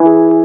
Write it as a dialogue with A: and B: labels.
A: you.